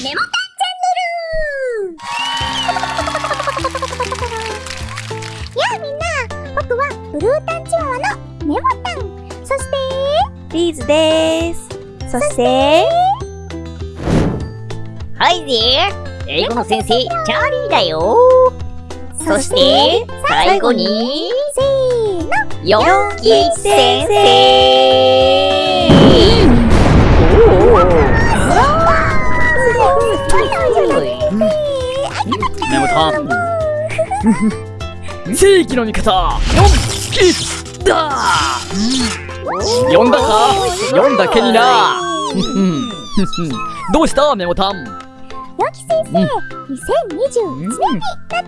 メモタンチャンネル やあみんな僕はブルータンチワワのメモタン。そしてリーズです。そして、はいぜ英語の先生、チャーリーだよ。そして、最後に、せーの。ヨン吉先生正義の味方ヨンキだ。読んだか？読んだけにな。どうした？メモタン。ヨキ先生、2021年になったよ。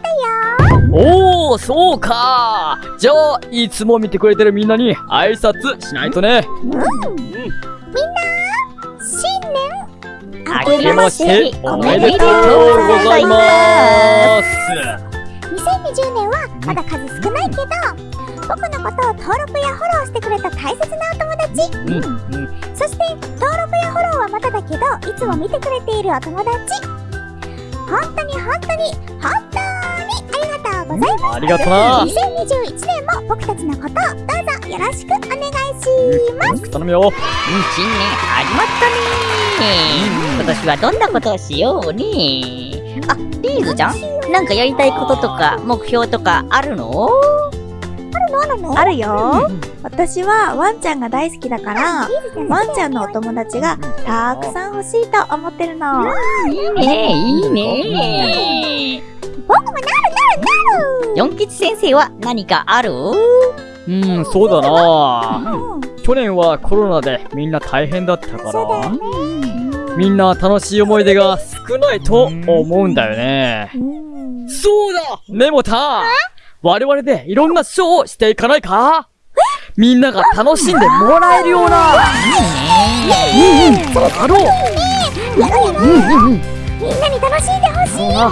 おおそうか。じゃあいつも見てくれてるみんなに挨拶しないとね。新年明けましておめでとうございます2020年はまだ数少ないけど僕のことを登録やフォローしてくれた大切なお友達。うん。うんそして登録やフォローはまだだけどいつも見てくれているお友達。本当に本当に本当にありがとうございます。ありがとな2021年も僕たちのことをどうぞよろしくお願いします。頼むよ。うん新年始まったね今年はどんなことをしようねあ、リーズちゃん？なんかやりたいこととか目標とかあるの？あるの？あるよ。私はワンちゃんが大好きだから、ワンちゃんのお友達がたくさん欲しいと思ってるの。いいねいいね。僕もなるなるなるヨン吉先生は何かある？うんそうだな。うん。去年はコロナでみんな大変だったから。みんな楽しい思い出が少ないと思うんだよね。うんそうだ。メモタン我々でいろんなショーをしていかないか？みんなが楽しんでもらえるような。うんうんそうだろうやろう。ううんうんうんみんなに楽しんでほしいよ。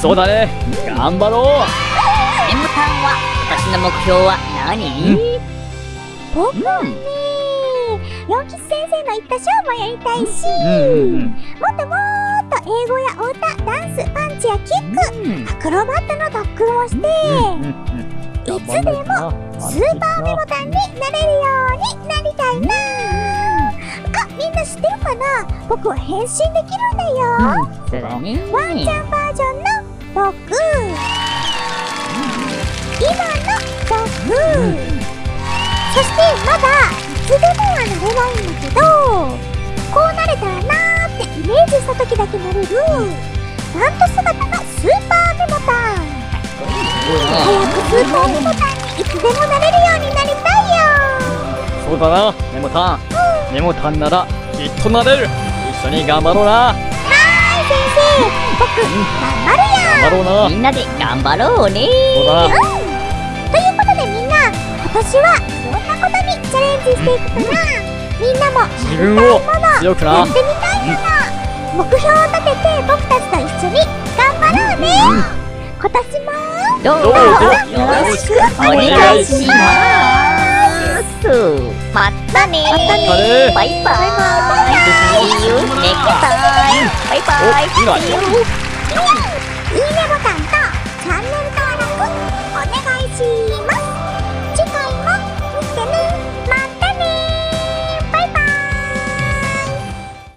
そうだ。ね。頑張ろう。タンは私の目標は何？僕はねヨン吉先生の言ったショーもやりたいし。うんうん。もっともっと英語やお歌ダンスパンチやキックアクロバットの特訓をしていつでもスーパーメモタンになれるようになりたいな。あみんな知ってるかな？僕は変身できるんだよ。ワンちゃんバージョンの僕今の僕そしてまだいつでもはなれないんだけどこうなれたらなイメージした時だけなれるマント姿のスーパーメモタン。早くスーパーメモタンにいつでもなれるようになりたいよ。そうだな。メモタンメモタンならきっとなれる。一緒に頑張ろうな。はーい先生僕頑張るよ頑張ろうなみんなで頑張ろうね。そうだな。ということでみんな今年はどんなことにチャレンジしていくかな。みんなも自分を強くな。やってみたいもの目標を立てて僕たちと一緒に頑張ろうね。今年も。どうぞ。ぞよろしくお願いします。またねまたね。バイバイ。See you next time バイバイ。お今。See you いいね。ボタンとチャンネル登録お願いします